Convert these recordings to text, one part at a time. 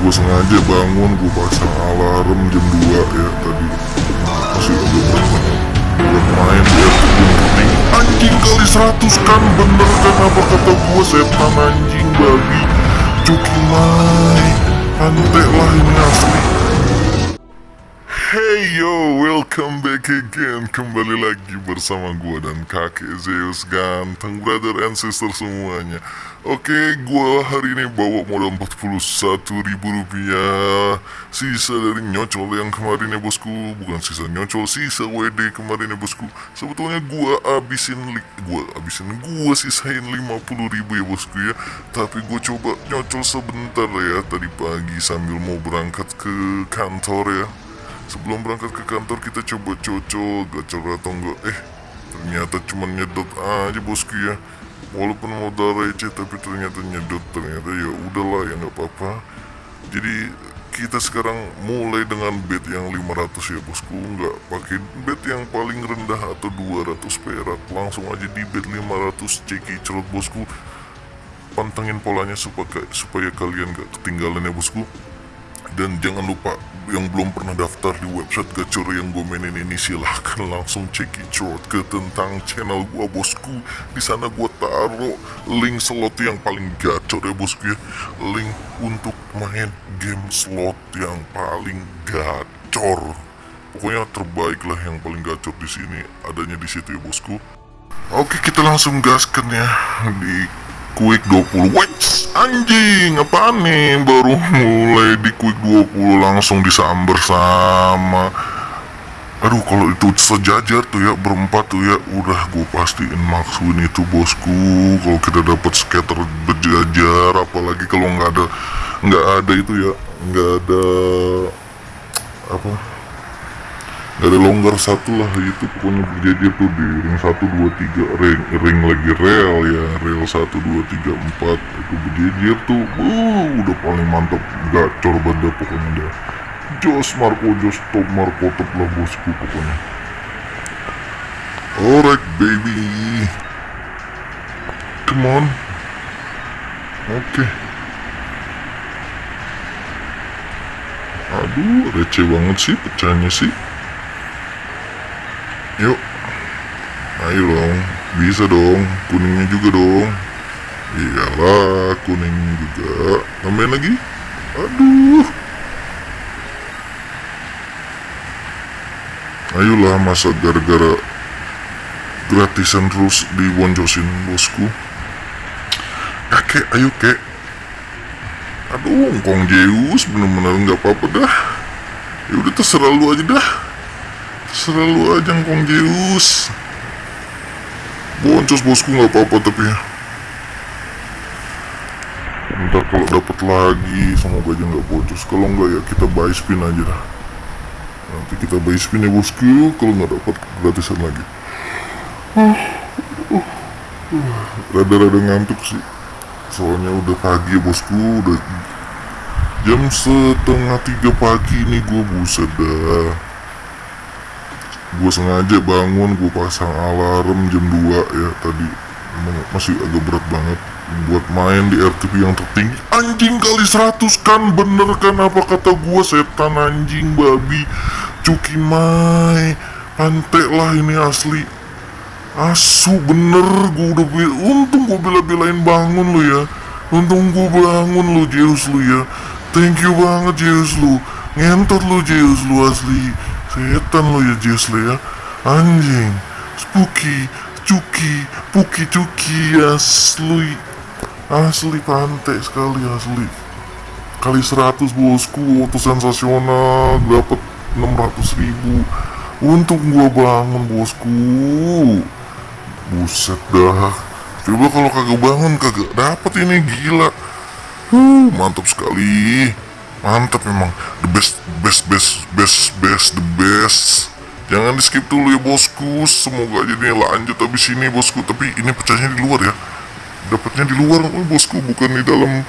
gue sengaja bangun gue pasang alarm jam 2 ya tadi. Masih agak berat buat main gue penting anjing kali 100 kan bener kan apa kata gue setan anjing babi. Cuki mai pantai lah ini asli Hey yo, welcome back again. Kembali lagi bersama gua dan kakek Zeus Ganteng brother and sister semuanya. Oke, gua hari ini bawa modal 41 ribu rupiah. Sisa dari nyocol yang kemarin ya bosku. Bukan sisa nyocol, sisa WD kemarin ya bosku. Sebetulnya gua abisin, gua abisin, gua sisain 50 ribu ya bosku ya. Tapi gua coba nyocol sebentar ya Tadi pagi sambil mau berangkat ke kantor ya Sebelum berangkat ke kantor kita coba cocok gacor atau enggak. Eh ternyata cuma nyedot aja bosku ya. Walaupun modal receh tapi ternyata nyedot. Ternyata ya udahlah ya nggak apa-apa. Jadi kita sekarang mulai dengan bet yang 500 ya bosku. Nggak pakai bet yang paling rendah atau 200 perak. Langsung aja di bet 500 ceki cerot bosku. Pantengin polanya supaya, supaya kalian gak ketinggalan ya bosku. Dan jangan lupa yang belum pernah daftar di website gacor yang gue mainin ini silahkan langsung cek short ke tentang channel gue bosku. Di sana gue taruh link slot yang paling gacor ya bosku ya. Link untuk main game slot yang paling gacor. Pokoknya terbaik lah yang paling gacor di sini adanya di situ ya bosku. Oke kita langsung gaskan ya di Quick 20 Wets anjing apaan nih? Baru mulai di Quick 20 langsung disamber sama. Aduh kalau itu sejajar tuh ya berempat tuh ya udah gue pastiin max win itu bosku. Kalau kita dapat skater berjajar apalagi kalau nggak ada nggak ada itu ya nggak ada apa Ada longgar satu lah itu pokoknya berjejer tuh di ring 1, 2, 3 ring, ring lagi rel ya rel 1, 2, 3, 4 itu berjejer tuh uh, udah paling mantap gacor banget pokoknya dah. Jos Marco Jos top Marco top lah bosku pokoknya. Alright baby. Come on. Oke. Aduh receh banget sih pecahnya sih Yuk. Ayo dong. Bisa dong. Kuningnya juga dong. Iyalah Kuning juga. Tambahin lagi? Aduh. Ayolah masa gara-gara Gratisan terus diboncosin bosku? Kakek ayo kek. Aduh Kong Zeus bener-bener nggak apa-apa dah. Ya udah terserah lu aja dah Terserah lu aja Kong Zeus. Boncos bosku nggak apa-apa tapi ya. Ntar kalau dapat lagi semoga aja nggak boncos. Kalau nggak ya kita buy spin aja dah. Nanti kita buy spin ya bosku. Kalau nggak dapat gratisan lagi. Rada-rada ngantuk sih. Soalnya udah pagi ya bosku. Udah jam setengah tiga pagi nih gue buset dah gue sengaja bangun gue pasang alarm jam 2 ya. Tadi masih agak berat banget buat main di RTP yang tertinggi. Anjing kali 100 kan bener kan apa kata gue setan anjing babi cuki mai pantai lah ini asli. Asu bener gue udah untung gue bela-belain bangun lu ya. Untung gue bangun lu Zeus lu ya. Thank you banget Zeus lu. Ngentot lu Zeus lu asli setan lu ya lu ya anjing spooky cuki puki cuki asli asli pantai sekali asli. Kali 100 bosku auto sensasional dapat 600 ribu. Untung gua bangun bosku. Buset dah. Coba kalau kagak bangun kagak dapat ini gila. Huh, mantap sekali mantap memang. The best best best best best the best. Jangan di skip dulu ya bosku. Semoga aja nih lanjut habis ini bosku. Tapi ini pecahnya di luar ya. Dapatnya di luar oh, bosku. Bukan di dalam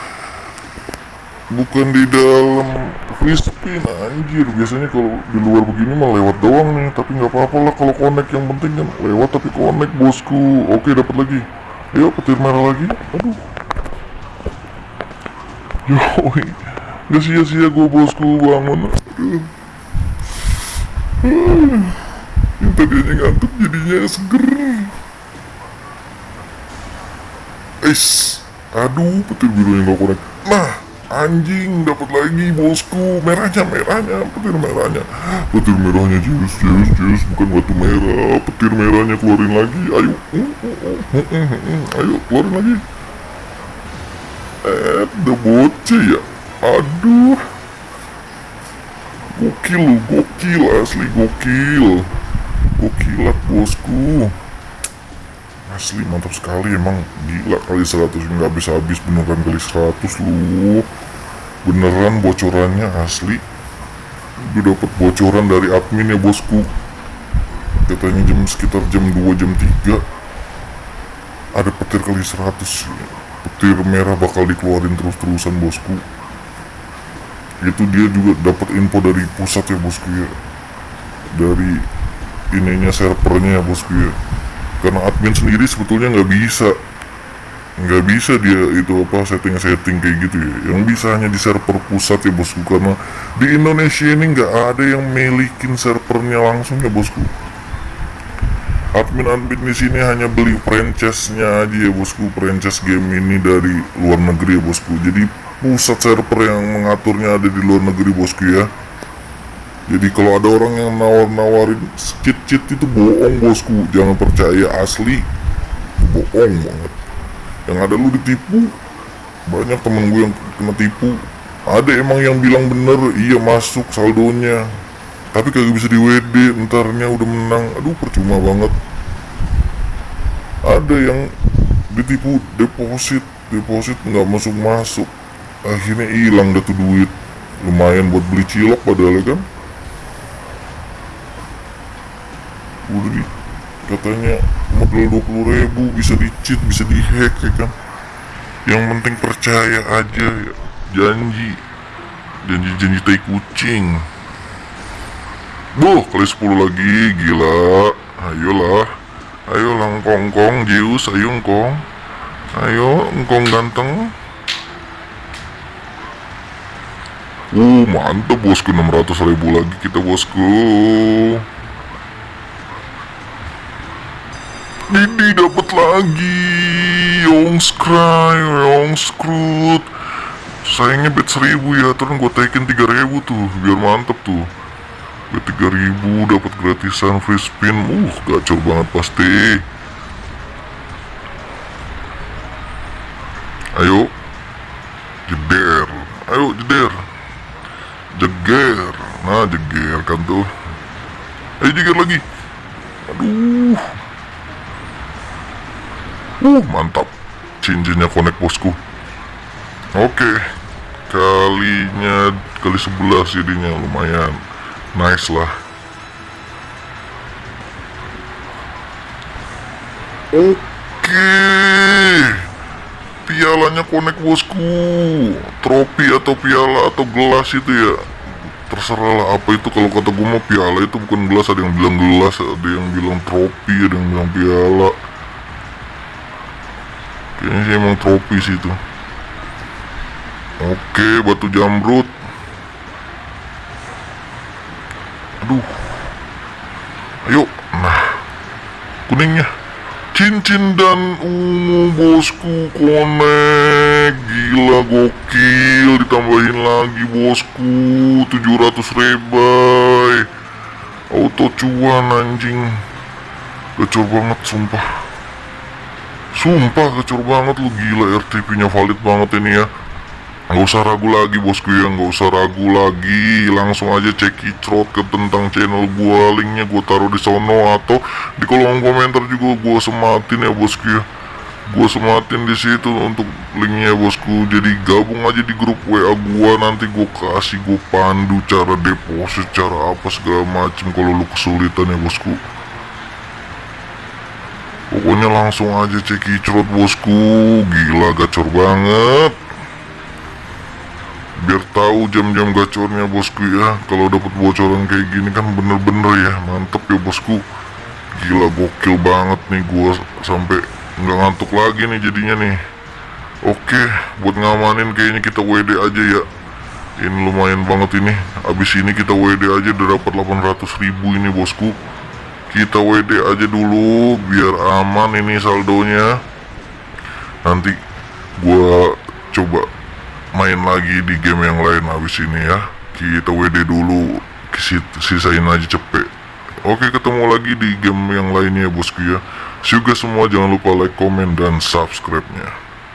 bukan di dalam spin anjir biasanya kalau di luar begini mah lewat doang nih. Tapi nggak apa-apa lah kalau connect. Yang penting kan lewat tapi connect bosku. Oke dapat lagi. Ayo petir merah lagi. Aduh. Yoi Gak sia-sia gue bosku bangun Aduh. Hmm. Yang tadinya ngantuk jadinya seger. Ais. Aduh petir birunya gak konek Nah anjing dapat lagi bosku. Merahnya merahnya petir merahnya. Petir merahnya jus jus jus. Bukan batu merah. Petir merahnya keluarin lagi. Ayo. Ayo keluarin lagi. Eh udah bocah ya aduh. Gokil gokil asli gokil. Gokilat bosku. Asli mantap sekali emang gila kali 100 nggak habis habis beneran kali 100 lu. Beneran bocorannya asli. Gue dapet bocoran dari admin ya bosku. Katanya jam sekitar jam 2 jam 3 ada petir kali 100 petir merah bakal dikeluarin terus-terusan bosku itu dia juga dapat info dari pusat ya bosku ya. Dari ininya servernya ya bosku ya. Karena admin sendiri sebetulnya nggak bisa. Nggak bisa dia itu apa setting-setting kayak gitu ya. Yang bisa hanya di server pusat ya bosku karena di Indonesia ini nggak ada yang milikin servernya langsung ya bosku. Admin-admin di sini hanya beli franchise-nya aja ya bosku. Franchise game ini dari luar negeri ya bosku. Jadi pusat server yang mengaturnya ada di luar negeri bosku ya. Jadi kalau ada orang yang nawar-nawarin cheat-cheat itu bohong bosku. Jangan percaya asli. Bohong banget. Yang ada lu ditipu banyak temen gue yang kena tipu. Ada emang yang bilang bener iya masuk saldonya. Tapi kagak bisa di WD entarnya udah menang. Aduh percuma banget. Ada yang ditipu deposit. Deposit nggak masuk masuk akhirnya hilang dah tuh duit. Lumayan buat beli cilok padahal ya kan? Udah di katanya modal 20 ribu bisa di cheat bisa di hack ya kan? Yang penting percaya aja ya. Janji. Janji-janji tai kucing. Boh, kali 10 lagi, gila. Ayolah. Ayo lang kongkong, Zeus, ayo engkong Ayo, engkong ganteng Uh, mantap bosku. 600 ribu lagi kita bosku. Didi dapat lagi. Yongscry, Yongscrut Sayangnya bet 1000 ya, terus gue taikin 3000 tuh Biar mantep tuh. Bet 3000 dapat gratisan free spin. Uh, gacor banget pasti. Ayo Nah jeger kan tuh. Ayo jeger lagi. Aduh. Uh mantap. Cincinnya connect bosku. Oke. Kalinya Kali 11 jadinya. Lumayan. Nice lah. Oke. Pialanya connect bosku. Trofi atau piala atau gelas itu ya Terserah lah apa itu? Kalau kata gue mah piala itu bukan gelas Ada yang bilang gelas Ada yang bilang trofi Ada yang bilang piala. Kayaknya sih emang trofi sih itu. Oke batu jamrut. Aduh. Ayo. Nah Kuningnya. Cincin dan ungu bosku konek Gila gokil Ditambahin lagi bosku 700 rebay Auto cuan anjing. Gacor banget sumpah. Sumpah gacor banget lu gila RTP nya valid banget ini ya. Gak usah ragu lagi bosku ya. Gak usah ragu lagi. Langsung aja cek icrot ke tentang channel gua Linknya gua taruh di sono Atau di kolom komentar juga gua sematin ya bosku ya Gua sematin di situ untuk linknya bosku. Jadi gabung aja di grup WA gua. Nanti gua kasih gua pandu cara deposit Cara apa segala macem Kalau lu kesulitan ya bosku. Pokoknya langsung aja cek icrot bosku. Gila gacor banget. Biar tahu jam-jam gacornya bosku ya. Kalau dapat bocoran kayak gini kan bener-bener ya. Mantep ya bosku. Gila gokil banget nih gua sampai nggak ngantuk lagi nih jadinya nih. Oke buat ngamanin kayaknya kita WD aja ya. Ini lumayan banget ini. Abis ini kita WD aja udah dapat 800 ribu ini bosku. Kita WD aja dulu Biar aman ini saldonya. Nanti gua coba main lagi di game yang lain abis ini ya. Kita WD dulu Sisain aja cepet. Oke ketemu lagi di game yang lainnya bosku ya See semua jangan lupa like, comment, dan subscribe nya